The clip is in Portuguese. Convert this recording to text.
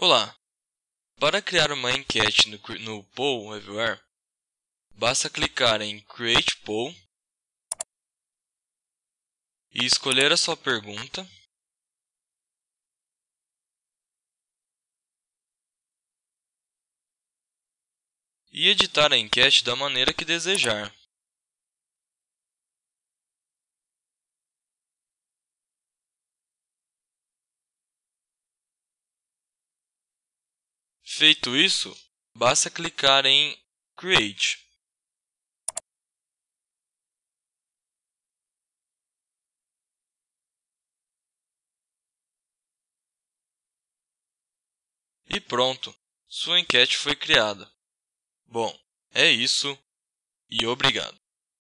Olá! Para criar uma enquete no, no Poll Everywhere, basta clicar em Create Poll e escolher a sua pergunta. E editar a enquete da maneira que desejar. Feito isso, basta clicar em Create. E pronto, sua enquete foi criada. Bom, é isso e obrigado.